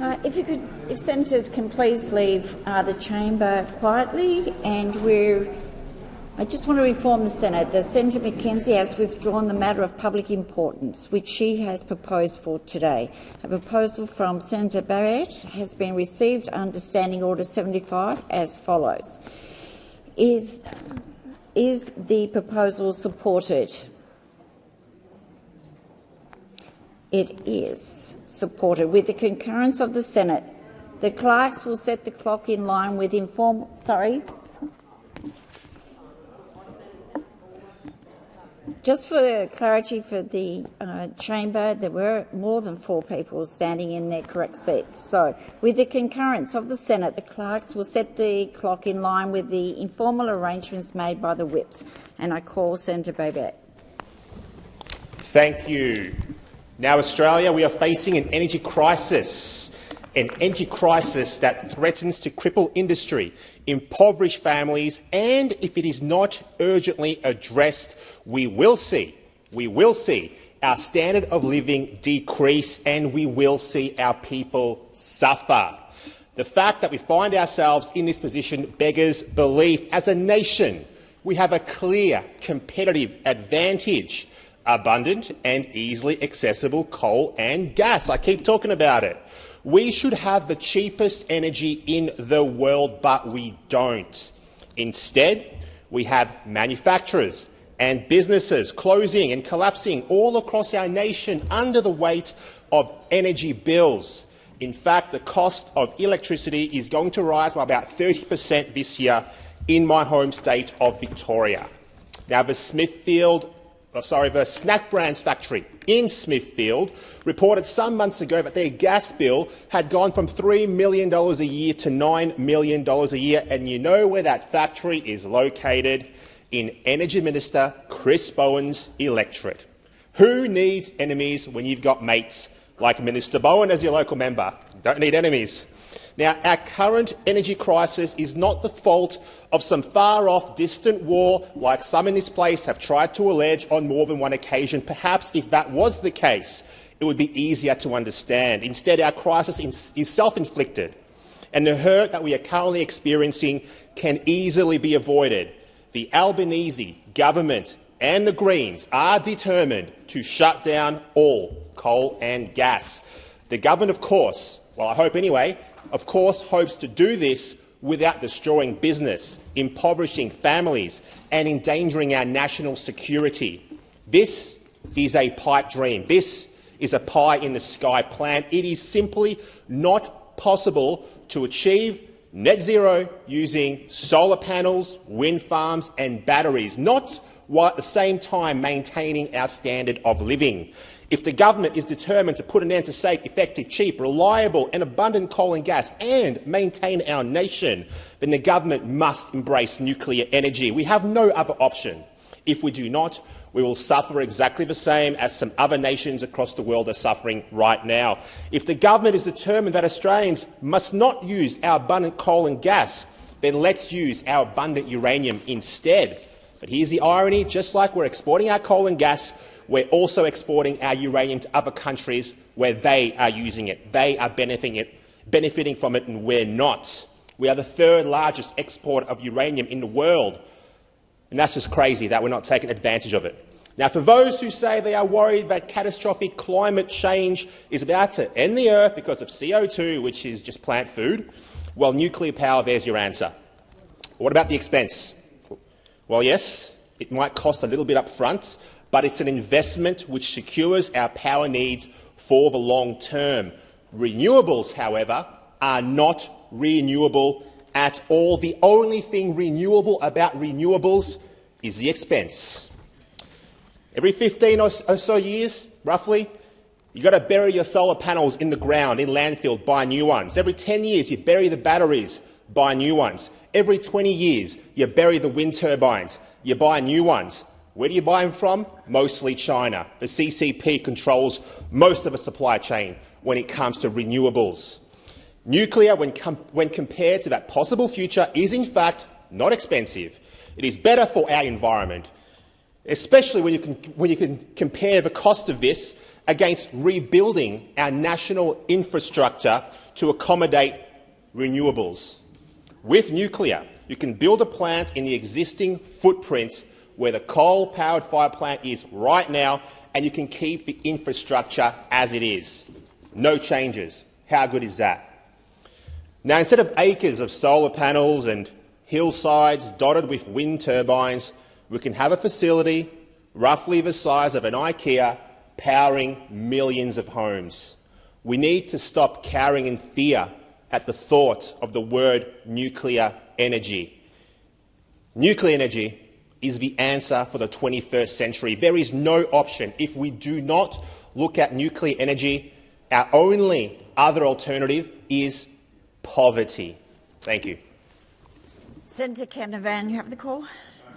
Uh, if you could, if senators can please leave uh, the chamber quietly, and we're. I just want to inform the Senate that Senator McKenzie has withdrawn the matter of public importance, which she has proposed for today. A proposal from Senator Babet has been received under Standing Order 75 as follows. Is, is the proposal supported? It is supported. With the concurrence of the Senate, the clerks will set the clock in line with inform. Sorry. Just for clarity for the uh, chamber, there were more than four people standing in their correct seats. So, with the concurrence of the Senate, the clerks will set the clock in line with the informal arrangements made by the whips. And I call Senator Babet. Thank you. Now, Australia, we are facing an energy crisis, an energy crisis that threatens to cripple industry, impoverish families, and if it is not urgently addressed, we will see, we will see our standard of living decrease and we will see our people suffer. The fact that we find ourselves in this position beggars belief. As a nation, we have a clear competitive advantage abundant and easily accessible coal and gas. I keep talking about it. We should have the cheapest energy in the world, but we don't. Instead, we have manufacturers and businesses closing and collapsing all across our nation under the weight of energy bills. In fact, the cost of electricity is going to rise by about 30 per cent this year in my home state of Victoria. Now, the Smithfield oh, sorry, the Snack Brands factory in Smithfield reported some months ago that their gas bill had gone from $3 million a year to $9 million a year. And you know where that factory is located? In Energy Minister Chris Bowen's electorate. Who needs enemies when you've got mates like Minister Bowen as your local member? Don't need enemies. Now, our current energy crisis is not the fault of some far-off, distant war like some in this place have tried to allege on more than one occasion. Perhaps if that was the case, it would be easier to understand. Instead, our crisis is self-inflicted, and the hurt that we are currently experiencing can easily be avoided. The Albanese government and the Greens are determined to shut down all coal and gas. The government, of course, well, I hope anyway, of course, hopes to do this without destroying business, impoverishing families and endangering our national security. This is a pipe dream. This is a pie-in-the-sky plan. It is simply not possible to achieve net zero using solar panels, wind farms and batteries, not while at the same time maintaining our standard of living. If the government is determined to put an end to safe, effective, cheap, reliable and abundant coal and gas and maintain our nation, then the government must embrace nuclear energy. We have no other option. If we do not, we will suffer exactly the same as some other nations across the world are suffering right now. If the government is determined that Australians must not use our abundant coal and gas, then let's use our abundant uranium instead. But here's the irony. Just like we're exporting our coal and gas, we're also exporting our uranium to other countries where they are using it. They are benefiting, it, benefiting from it and we're not. We are the third largest exporter of uranium in the world. And that's just crazy that we're not taking advantage of it. Now, for those who say they are worried that catastrophic climate change is about to end the Earth because of CO2, which is just plant food, well, nuclear power, there's your answer. What about the expense? Well, yes, it might cost a little bit up front, but it's an investment which secures our power needs for the long term. Renewables, however, are not renewable at all. The only thing renewable about renewables is the expense. Every 15 or so years, roughly, you've got to bury your solar panels in the ground, in landfill, buy new ones. Every 10 years, you bury the batteries, buy new ones. Every 20 years, you bury the wind turbines, you buy new ones. Where do you buy them from? Mostly China. The CCP controls most of the supply chain when it comes to renewables. Nuclear, when, com when compared to that possible future, is in fact not expensive. It is better for our environment, especially when you can, when you can compare the cost of this against rebuilding our national infrastructure to accommodate renewables. With nuclear, you can build a plant in the existing footprint where the coal-powered fire plant is right now, and you can keep the infrastructure as it is. No changes. How good is that? Now, instead of acres of solar panels and hillsides dotted with wind turbines, we can have a facility roughly the size of an IKEA powering millions of homes. We need to stop cowering in fear at the thought of the word nuclear energy. Nuclear energy is the answer for the 21st century. There is no option. If we do not look at nuclear energy, our only other alternative is poverty. Thank you. Senator Canavan, you have the call.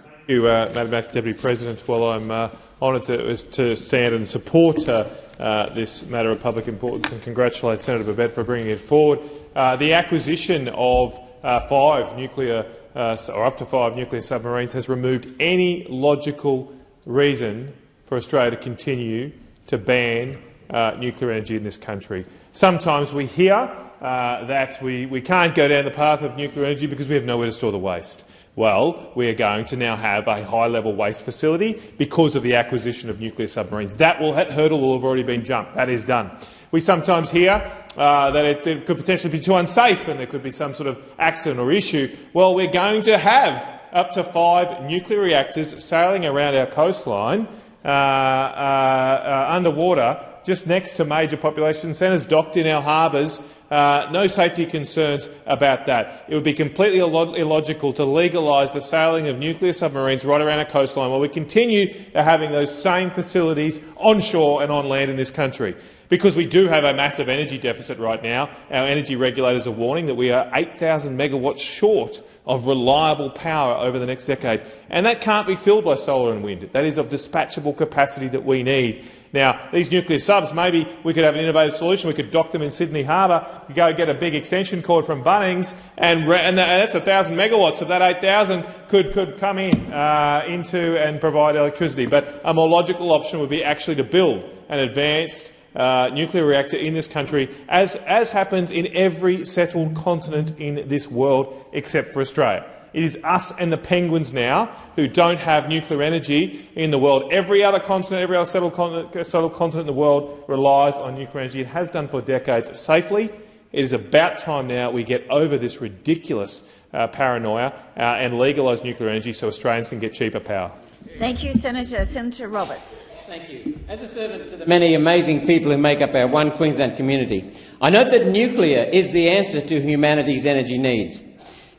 Thank you, uh, Madam Deputy President. Well, I'm uh, honoured to, to, stand and support uh, uh, this matter of public importance and congratulate Senator Babet for bringing it forward. Uh, the acquisition of uh, five nuclear uh, or up to five nuclear submarines has removed any logical reason for Australia to continue to ban uh, nuclear energy in this country. Sometimes we hear uh, that we, we can't go down the path of nuclear energy because we have nowhere to store the waste. Well, we are going to now have a high-level waste facility because of the acquisition of nuclear submarines. That, will, that hurdle will have already been jumped. That is done. We sometimes hear uh, that it, it, could potentially be too unsafe and there could be some sort of accident or issue. Well, we're going to have up to five nuclear reactors sailing around our coastline uh, uh, uh underwater just next to major population centres, docked in our harbours. Uh, no safety concerns about that. It would be completely illogical to legalise the sailing of nuclear submarines right around our coastline while we continue having those same facilities onshore and on land in this country. Because we do have a massive energy deficit right now, our energy regulators are warning that we are 8,000 megawatts short of reliable power over the next decade. And that can't be filled by solar and wind. That is of dispatchable capacity that we need. Now, these nuclear subs, maybe we could have an innovative solution. We could dock them in Sydney Harbour, go get a big extension cord from Bunnings, and, and that's 1,000 megawatts. Of that 8,000 could, could come in uh, into and provide electricity. But a more logical option would be actually to build an advanced uh, nuclear reactor in this country, as, as happens in every settled continent in this world except for Australia. It is us and the penguins now who don't have nuclear energy in the world. Every other continent, every other settled continent, settled continent in the world relies on nuclear energy. It has done for decades safely. It is about time now we get over this ridiculous uh, paranoia uh, and legalise nuclear energy so Australians can get cheaper power. Thank you, Senator. Senator Roberts. Thank you. As a servant to the many amazing people who make up our One Queensland community, I note that nuclear is the answer to humanity's energy needs.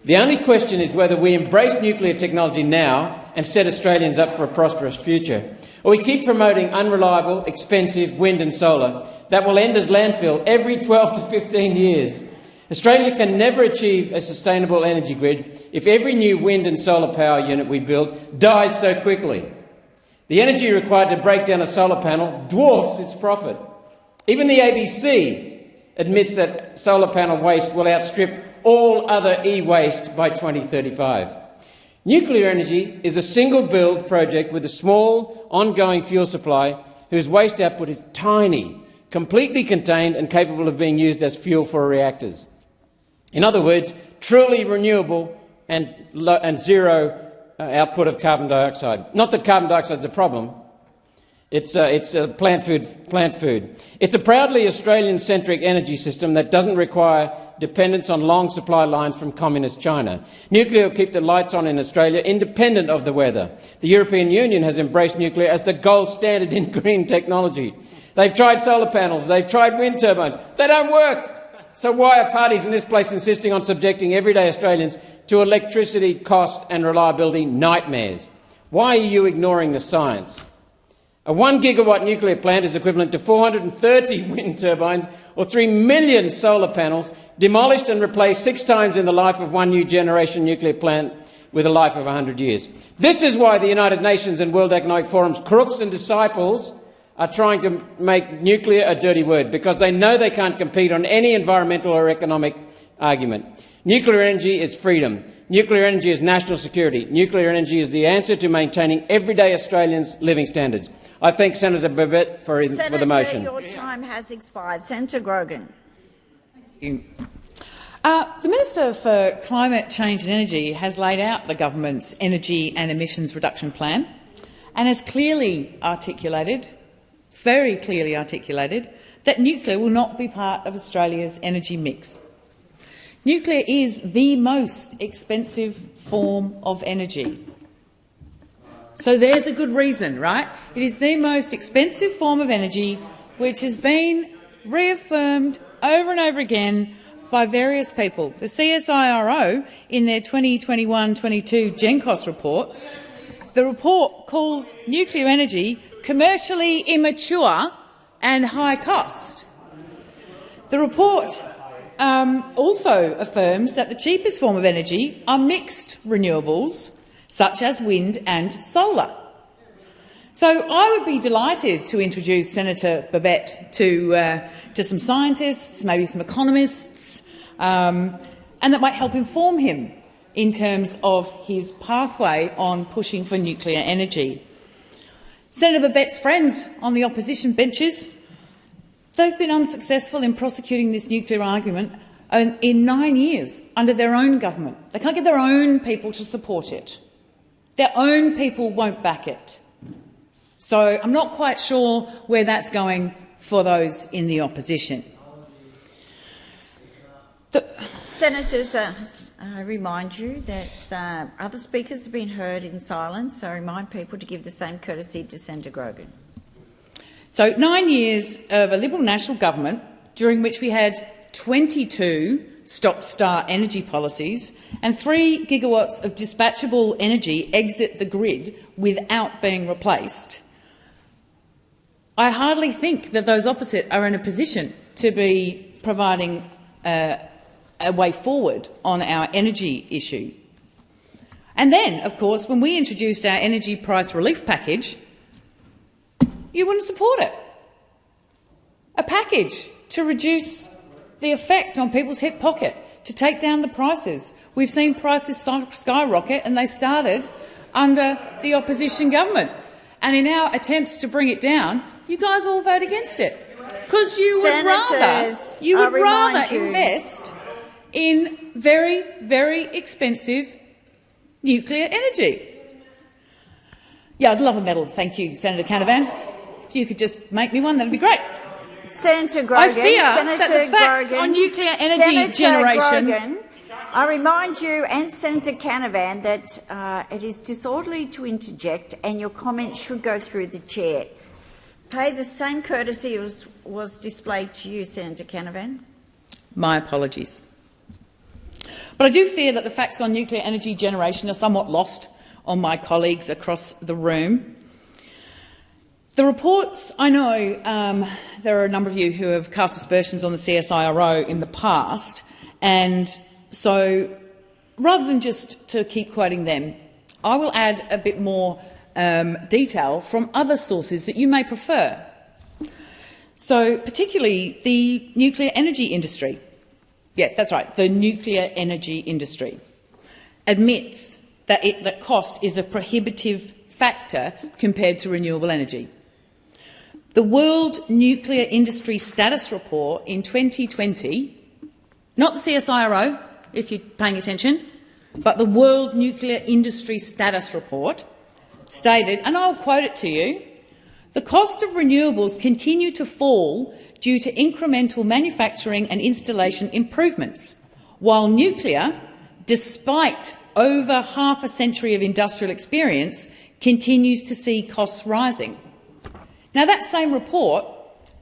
The only question is whether we embrace nuclear technology now and set Australians up for a prosperous future, or we keep promoting unreliable, expensive wind and solar that will end as landfill every 12 to 15 years. Australia can never achieve a sustainable energy grid if every new wind and solar power unit we build dies so quickly. The energy required to break down a solar panel dwarfs its profit. Even the ABC admits that solar panel waste will outstrip all other e-waste by 2035. Nuclear energy is a single build project with a small, ongoing fuel supply whose waste output is tiny, completely contained and capable of being used as fuel for reactors. In other words, truly renewable and, and zero output of carbon dioxide. Not that carbon dioxide is a problem. It's, uh, it's uh, plant, food, plant food. It's a proudly Australian-centric energy system that doesn't require dependence on long supply lines from communist China. Nuclear will keep the lights on in Australia independent of the weather. The European Union has embraced nuclear as the gold standard in green technology. They've tried solar panels, they've tried wind turbines. They don't work. So why are parties in this place insisting on subjecting everyday Australians to electricity cost and reliability nightmares? Why are you ignoring the science? A one gigawatt nuclear plant is equivalent to 430 wind turbines or 3 million solar panels demolished and replaced six times in the life of one new generation nuclear plant with a life of 100 years. This is why the United Nations and World Economic Forum's crooks and disciples are trying to make nuclear a dirty word because they know they can't compete on any environmental or economic argument. Nuclear energy is freedom. Nuclear energy is national security. Nuclear energy is the answer to maintaining everyday Australians' living standards. I thank Senator Babet for, Senator, for the motion. your time has expired. Senator Grogan. Uh, the Minister for Climate Change and Energy has laid out the government's energy and emissions reduction plan and has clearly articulated, very clearly articulated, that nuclear will not be part of Australia's energy mix. Nuclear is the most expensive form of energy. So there's a good reason, right? It is the most expensive form of energy which has been reaffirmed over and over again by various people. The CSIRO, in their 2021-22 GenCost report, the report calls nuclear energy commercially immature and high cost. The report um, also affirms that the cheapest form of energy are mixed renewables, such as wind and solar. So I would be delighted to introduce Senator Babet to, uh, to some scientists, maybe some economists, um, and that might help inform him in terms of his pathway on pushing for nuclear energy. Senator Babet's friends on the opposition benches, they've been unsuccessful in prosecuting this nuclear argument in nine years under their own government. They can't get their own people to support it. Their own people won't back it. So I'm not quite sure where that's going for those in the opposition. The Senators, uh, I remind you that uh, other speakers have been heard in silence, so I remind people to give the same courtesy to Senator Grogan. So nine years of a Liberal national government during which we had 22 stop-start energy policies and 3 gigawatts of dispatchable energy exit the grid without being replaced, I hardly think that those opposite are in a position to be providing uh, a way forward on our energy issue. And then, of course, when we introduced our energy price relief package, you wouldn't support it. A package to reduce the effect on people's hip pocket, to take down the prices. We've seen prices skyrocket and they started under the opposition government. And in our attempts to bring it down, you guys all vote against it. Because you would rather, you would rather you. invest in very, very expensive nuclear energy. Yeah, I'd love a medal. Thank you, Senator Canavan. If you could just make me one, that'd be great. Senator Grogan, I fear Senator that the facts Grogan, on nuclear energy Senator generation. Grogan, I remind you and Senator Canavan that uh, it is disorderly to interject, and your comments should go through the chair. Pay the same courtesy as was displayed to you, Senator Canavan. My apologies. But I do fear that the facts on nuclear energy generation are somewhat lost on my colleagues across the room. The reports, I know um, there are a number of you who have cast aspersions on the CSIRO in the past, and so rather than just to keep quoting them, I will add a bit more um, detail from other sources that you may prefer. So particularly the nuclear energy industry. Yeah, that's right, the nuclear energy industry admits that, it, that cost is a prohibitive factor compared to renewable energy. The World Nuclear Industry Status Report in 2020, not the CSIRO, if you're paying attention, but the World Nuclear Industry Status Report, stated, and I'll quote it to you, the cost of renewables continue to fall due to incremental manufacturing and installation improvements, while nuclear, despite over half a century of industrial experience, continues to see costs rising. Now, that same report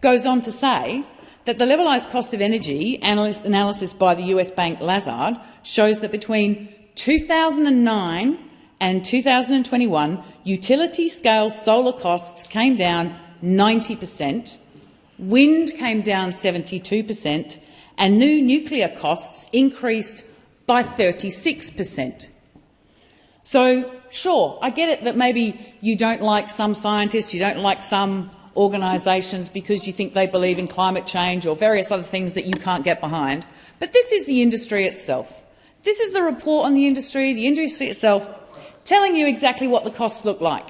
goes on to say that the levelised cost of energy analysis by the US bank Lazard shows that between 2009 and 2021, utility-scale solar costs came down 90 per cent, wind came down 72 per cent, and new nuclear costs increased by 36 per cent. So, sure, I get it that maybe you don't like some scientists, you don't like some organisations because you think they believe in climate change or various other things that you can't get behind. But this is the industry itself. This is the report on the industry, the industry itself, telling you exactly what the costs look like.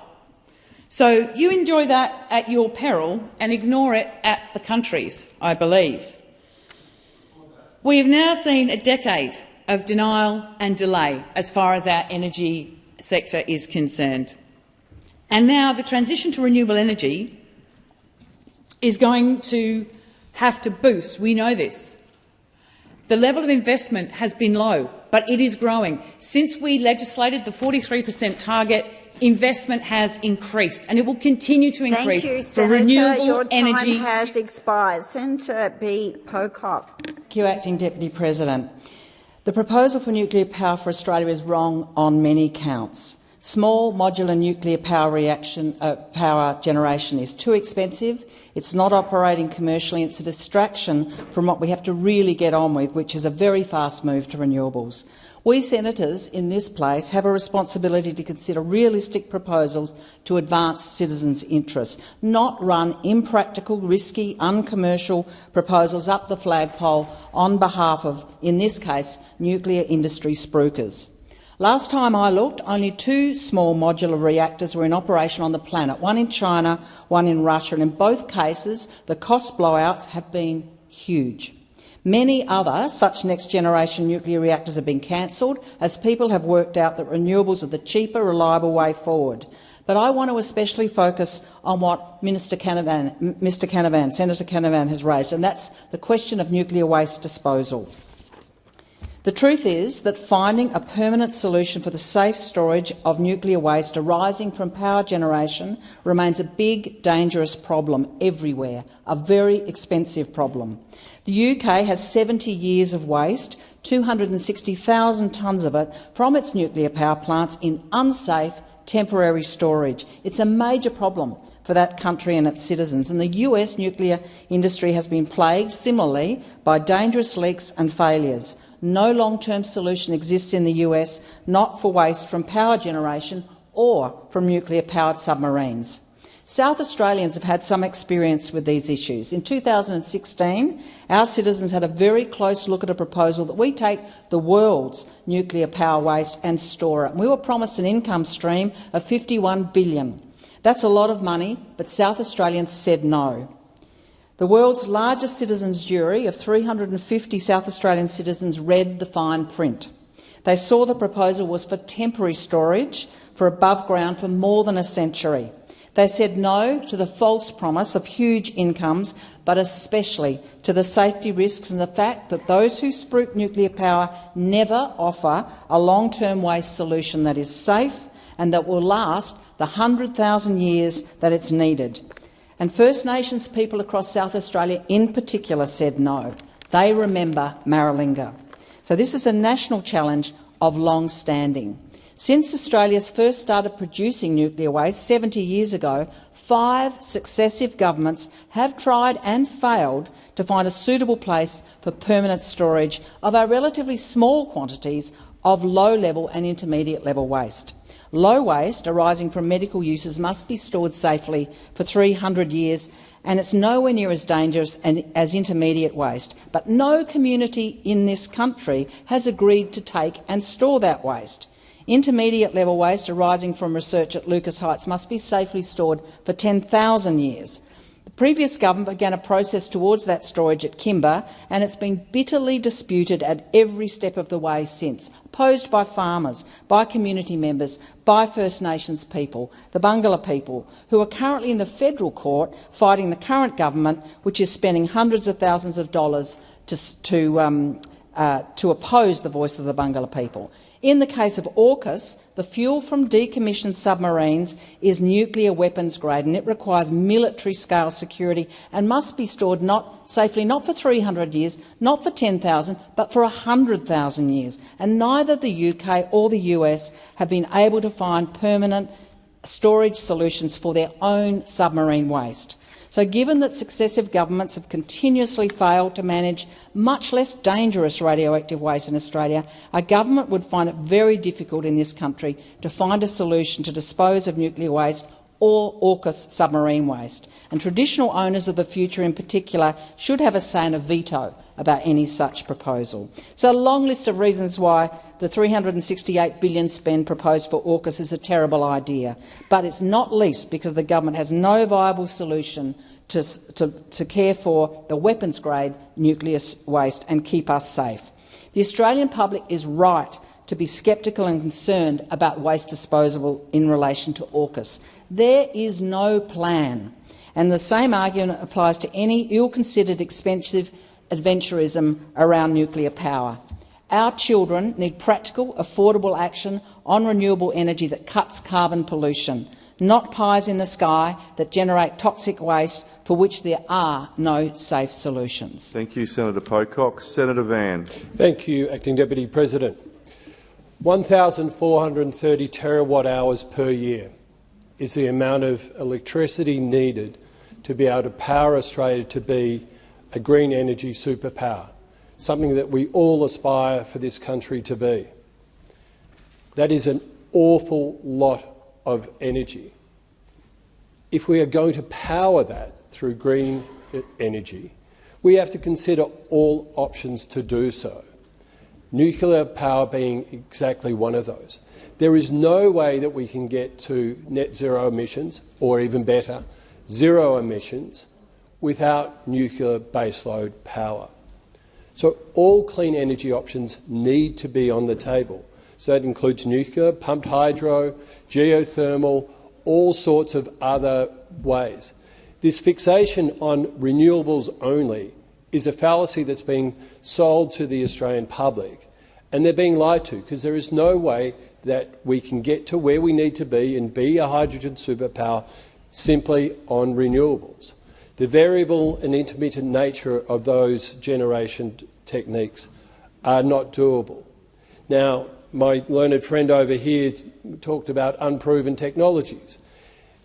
So you enjoy that at your peril and ignore it at the country's, I believe. We have now seen a decade of denial and delay as far as our energy sector is concerned. And now the transition to renewable energy is going to have to boost. We know this. The level of investment has been low, but it is growing. Since we legislated the 43 per cent target, investment has increased, and it will continue to increase Thank you, for Senator. renewable Your time energy. has expired. Senator B. Pocock. Thank you, Acting Deputy President. The proposal for nuclear power for Australia is wrong on many counts. Small modular nuclear power reaction uh, power generation is too expensive. It's not operating commercially. It's a distraction from what we have to really get on with, which is a very fast move to renewables. We senators in this place have a responsibility to consider realistic proposals to advance citizens' interests, not run impractical, risky, uncommercial proposals up the flagpole on behalf of, in this case, nuclear industry spruikers. Last time I looked, only two small modular reactors were in operation on the planet, one in China, one in Russia, and in both cases the cost blowouts have been huge. Many other such next-generation nuclear reactors have been cancelled as people have worked out that renewables are the cheaper, reliable way forward. But I want to especially focus on what Minister Canavan, Mr Canavan, Senator Canavan has raised, and that's the question of nuclear waste disposal. The truth is that finding a permanent solution for the safe storage of nuclear waste arising from power generation remains a big, dangerous problem everywhere, a very expensive problem. The UK has 70 years of waste, 260,000 tonnes of it, from its nuclear power plants in unsafe temporary storage. It's a major problem for that country and its citizens, and the US nuclear industry has been plagued similarly by dangerous leaks and failures. No long-term solution exists in the US, not for waste from power generation or from nuclear-powered submarines. South Australians have had some experience with these issues. In 2016, our citizens had a very close look at a proposal that we take the world's nuclear power waste and store it. We were promised an income stream of 51 billion. That's a lot of money, but South Australians said no. The world's largest citizens' jury of 350 South Australian citizens read the fine print. They saw the proposal was for temporary storage for above ground for more than a century. They said no to the false promise of huge incomes, but especially to the safety risks and the fact that those who spruik nuclear power never offer a long-term waste solution that is safe and that will last the 100,000 years that it's needed. And First Nations people across South Australia in particular said no. They remember Maralinga. So this is a national challenge of long standing. Since Australia's first started producing nuclear waste 70 years ago, five successive governments have tried and failed to find a suitable place for permanent storage of our relatively small quantities of low-level and intermediate-level waste. Low waste arising from medical uses must be stored safely for 300 years and it's nowhere near as dangerous as intermediate waste. But no community in this country has agreed to take and store that waste. Intermediate level waste arising from research at Lucas Heights must be safely stored for 10,000 years. Previous government began a process towards that storage at Kimba, and it's been bitterly disputed at every step of the way since, opposed by farmers, by community members, by First Nations people, the Barngarla people, who are currently in the federal court fighting the current government, which is spending hundreds of thousands of dollars to, to, um, uh, to oppose the voice of the Barngarla people. In the case of AUKUS, the fuel from decommissioned submarines is nuclear weapons grade and it requires military-scale security and must be stored not safely not for 300 years, not for 10,000, but for 100,000 years. And neither the UK or the US have been able to find permanent storage solutions for their own submarine waste. So given that successive governments have continuously failed to manage much less dangerous radioactive waste in Australia, a government would find it very difficult in this country to find a solution to dispose of nuclear waste or AUKUS submarine waste, and traditional owners of the future in particular should have a say and a veto about any such proposal. So a long list of reasons why the 368 billion spend proposed for AUKUS is a terrible idea, but it's not least because the government has no viable solution to, to, to care for the weapons-grade nuclear waste and keep us safe. The Australian public is right to be sceptical and concerned about waste disposal in relation to AUKUS. There is no plan, and the same argument applies to any ill-considered, expensive adventurism around nuclear power. Our children need practical, affordable action on renewable energy that cuts carbon pollution, not pies in the sky that generate toxic waste for which there are no safe solutions. Thank you, Senator Pocock. Senator Van. Thank you, Acting Deputy President. 1,430 terawatt hours per year is the amount of electricity needed to be able to power Australia to be a green energy superpower, something that we all aspire for this country to be. That is an awful lot of energy. If we are going to power that through green energy, we have to consider all options to do so, nuclear power being exactly one of those. There is no way that we can get to net zero emissions, or even better, zero emissions, without nuclear baseload power. So all clean energy options need to be on the table. So that includes nuclear, pumped hydro, geothermal, all sorts of other ways. This fixation on renewables only is a fallacy that's being sold to the Australian public, and they're being lied to because there is no way that we can get to where we need to be and be a hydrogen superpower simply on renewables. The variable and intermittent nature of those generation techniques are not doable. Now, my learned friend over here talked about unproven technologies.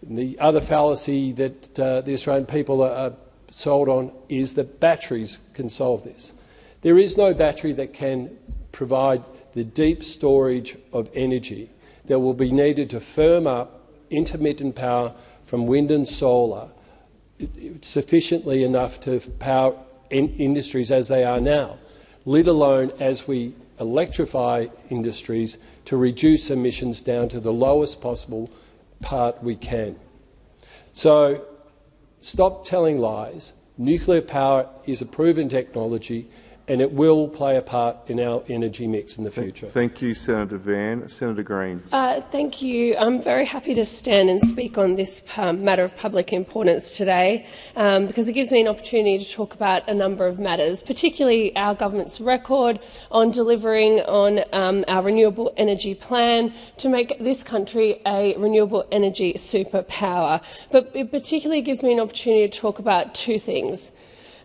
The other fallacy that uh, the Australian people are sold on is that batteries can solve this. There is no battery that can provide the deep storage of energy that will be needed to firm up intermittent power from wind and solar sufficiently enough to power in industries as they are now, let alone as we electrify industries to reduce emissions down to the lowest possible part we can. So stop telling lies. Nuclear power is a proven technology and it will play a part in our energy mix in the future. Thank you, Senator Van. Senator Green. Uh, thank you. I'm very happy to stand and speak on this um, matter of public importance today um, because it gives me an opportunity to talk about a number of matters, particularly our government's record on delivering on um, our renewable energy plan to make this country a renewable energy superpower. But it particularly gives me an opportunity to talk about two things.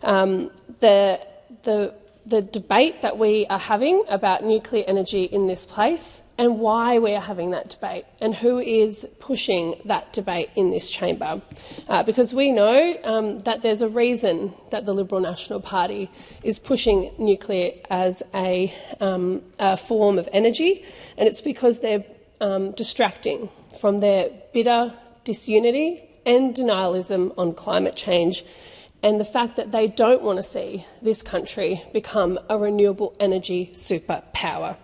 Um, the, the the debate that we are having about nuclear energy in this place and why we are having that debate and who is pushing that debate in this chamber. Uh, because we know um, that there's a reason that the Liberal National Party is pushing nuclear as a, um, a form of energy, and it's because they're um, distracting from their bitter disunity and denialism on climate change and the fact that they don't want to see this country become a renewable energy superpower.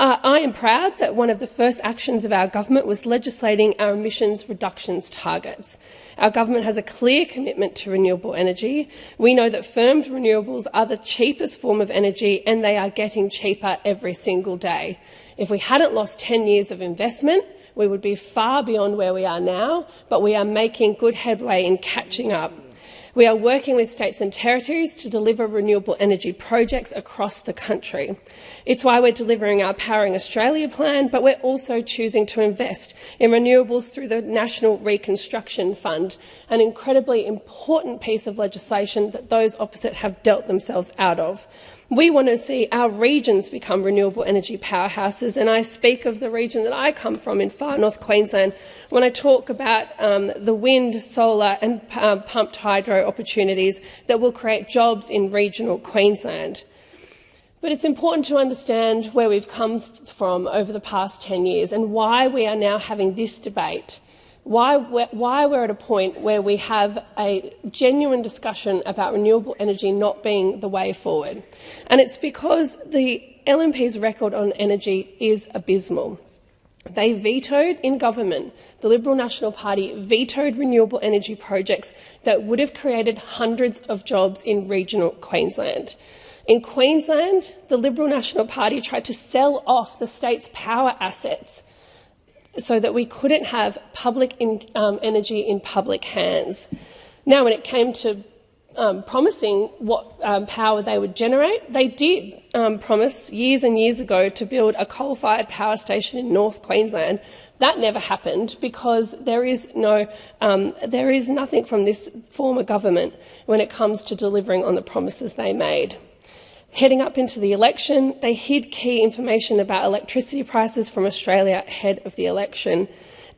Uh, I am proud that one of the first actions of our government was legislating our emissions reductions targets. Our government has a clear commitment to renewable energy. We know that firmed renewables are the cheapest form of energy and they are getting cheaper every single day. If we hadn't lost 10 years of investment, we would be far beyond where we are now, but we are making good headway in catching up. We are working with states and territories to deliver renewable energy projects across the country. It's why we're delivering our Powering Australia plan, but we're also choosing to invest in renewables through the National Reconstruction Fund, an incredibly important piece of legislation that those opposite have dealt themselves out of. We want to see our regions become renewable energy powerhouses, and I speak of the region that I come from in far north Queensland. When I talk about um, the wind, solar and uh, pumped hydro opportunities that will create jobs in regional Queensland. But it's important to understand where we've come from over the past 10 years and why we are now having this debate why we're, why we're at a point where we have a genuine discussion about renewable energy not being the way forward. And it's because the LNP's record on energy is abysmal. They vetoed in government, the Liberal National Party vetoed renewable energy projects that would have created hundreds of jobs in regional Queensland. In Queensland, the Liberal National Party tried to sell off the state's power assets so that we couldn't have public in, um, energy in public hands. Now, when it came to um, promising what um, power they would generate, they did um, promise years and years ago to build a coal-fired power station in North Queensland. That never happened because there is no, um, there is nothing from this former government when it comes to delivering on the promises they made. Heading up into the election, they hid key information about electricity prices from Australia ahead of the election.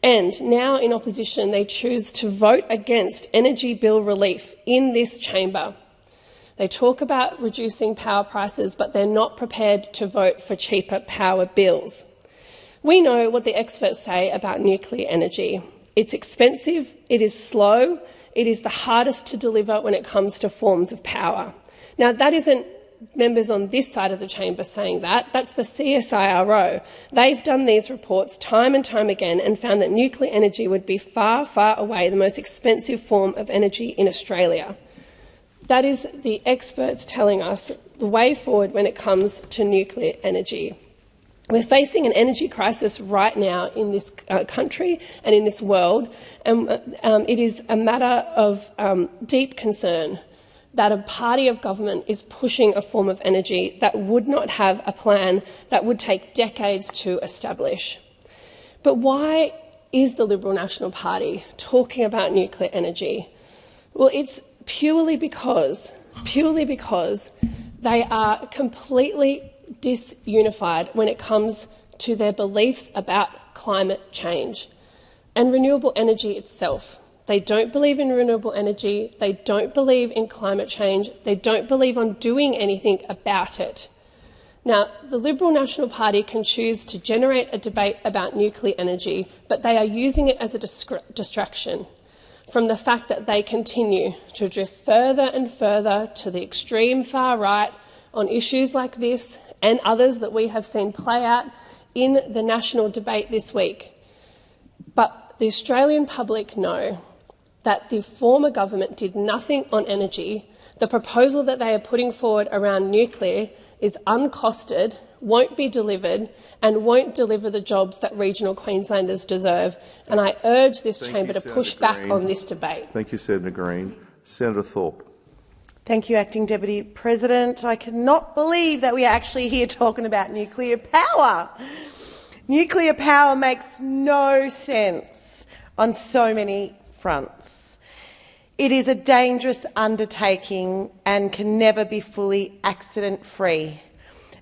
And now in opposition, they choose to vote against energy bill relief in this chamber. They talk about reducing power prices, but they're not prepared to vote for cheaper power bills. We know what the experts say about nuclear energy. It's expensive, it is slow, it is the hardest to deliver when it comes to forms of power. Now, that isn't members on this side of the chamber saying that. That's the CSIRO. They've done these reports time and time again and found that nuclear energy would be far, far away the most expensive form of energy in Australia. That is the experts telling us the way forward when it comes to nuclear energy. We're facing an energy crisis right now in this uh, country and in this world, and um, it is a matter of um, deep concern that a party of government is pushing a form of energy that would not have a plan that would take decades to establish. But why is the Liberal National Party talking about nuclear energy? Well, it's purely because, purely because they are completely disunified when it comes to their beliefs about climate change and renewable energy itself. They don't believe in renewable energy. They don't believe in climate change. They don't believe on doing anything about it. Now, the Liberal National Party can choose to generate a debate about nuclear energy, but they are using it as a distraction from the fact that they continue to drift further and further to the extreme far right on issues like this and others that we have seen play out in the national debate this week. But the Australian public know that the former government did nothing on energy. The proposal that they are putting forward around nuclear is uncosted, won't be delivered, and won't deliver the jobs that regional Queenslanders deserve. And I urge this Thank chamber you, to push Senator back on this debate. Thank you, Senator Green. Senator Thorpe. Thank you, Acting Deputy President. I cannot believe that we are actually here talking about nuclear power. Nuclear power makes no sense on so many fronts. It is a dangerous undertaking and can never be fully accident-free.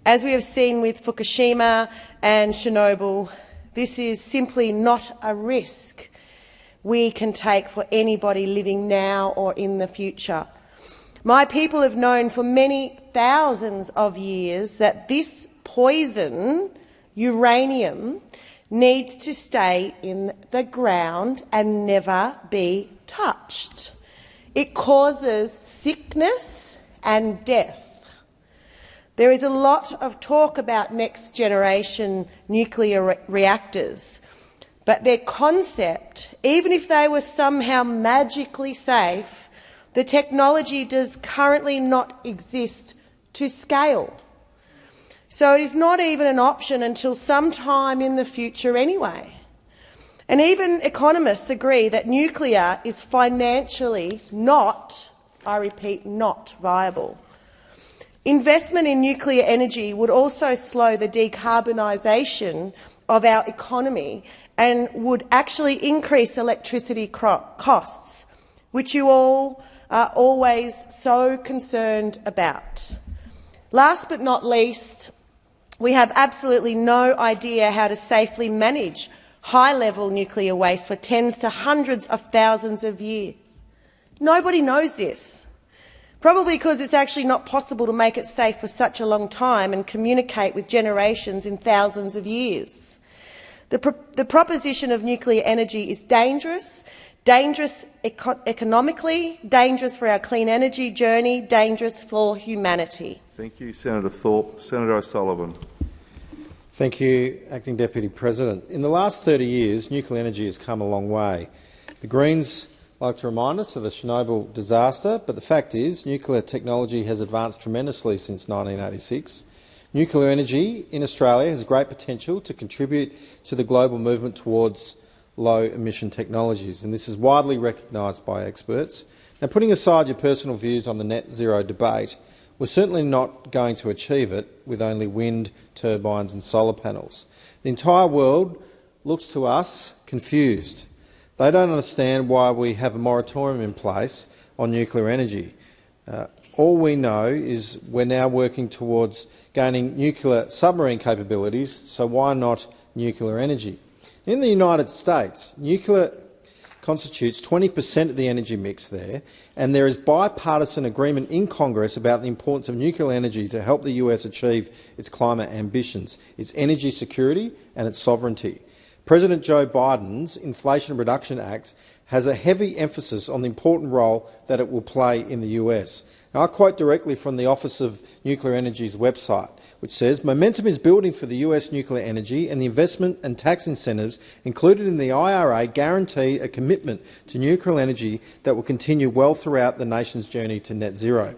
As we have seen with Fukushima and Chernobyl, this is simply not a risk we can take for anybody living now or in the future. My people have known for many thousands of years that this poison, uranium, needs to stay in the ground and never be touched. It causes sickness and death. There is a lot of talk about next generation nuclear re reactors, but their concept, even if they were somehow magically safe, the technology does currently not exist to scale. So it is not even an option until sometime in the future anyway. And even economists agree that nuclear is financially not, I repeat, not viable. Investment in nuclear energy would also slow the decarbonisation of our economy and would actually increase electricity costs, which you all are always so concerned about. Last but not least, we have absolutely no idea how to safely manage high-level nuclear waste for tens to hundreds of thousands of years. Nobody knows this, probably because it's actually not possible to make it safe for such a long time and communicate with generations in thousands of years. The, pro the proposition of nuclear energy is dangerous, dangerous eco economically, dangerous for our clean energy journey, dangerous for humanity. Thank you, Senator Thorpe. Senator O'Sullivan. Thank you, Acting Deputy President. In the last 30 years, nuclear energy has come a long way. The Greens like to remind us of the Chernobyl disaster, but the fact is nuclear technology has advanced tremendously since 1986. Nuclear energy in Australia has great potential to contribute to the global movement towards low-emission technologies, and this is widely recognised by experts. Now, putting aside your personal views on the net zero debate, we're certainly not going to achieve it with only wind turbines and solar panels. The entire world looks to us confused. They don't understand why we have a moratorium in place on nuclear energy. Uh, all we know is we're now working towards gaining nuclear submarine capabilities, so why not nuclear energy? In the United States, nuclear constitutes 20 per cent of the energy mix there, and there is bipartisan agreement in Congress about the importance of nuclear energy to help the US achieve its climate ambitions, its energy security and its sovereignty. President Joe Biden's Inflation Reduction Act has a heavy emphasis on the important role that it will play in the US. Now, I quote directly from the Office of Nuclear Energy's website which says momentum is building for the US nuclear energy and the investment and tax incentives included in the IRA guarantee a commitment to nuclear energy that will continue well throughout the nation's journey to net zero.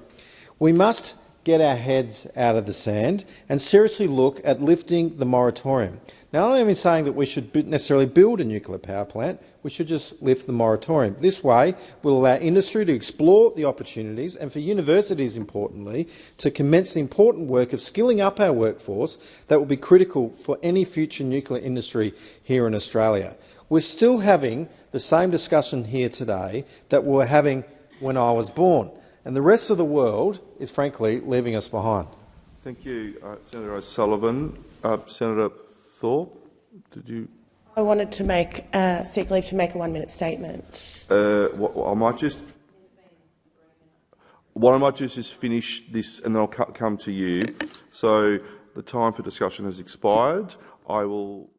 We must get our heads out of the sand and seriously look at lifting the moratorium. Now, I'm not even saying that we should necessarily build a nuclear power plant, we should just lift the moratorium. This way will allow industry to explore the opportunities and for universities, importantly, to commence the important work of skilling up our workforce that will be critical for any future nuclear industry here in Australia. We're still having the same discussion here today that we were having when I was born, and the rest of the world is frankly leaving us behind. Thank you, uh, Senator O'Sullivan. Uh, Senator Thorpe, did you? I wanted to make uh, seek leave to make a one-minute statement. Uh, I might just. What I might just is finish this, and then I'll come to you. So the time for discussion has expired. I will.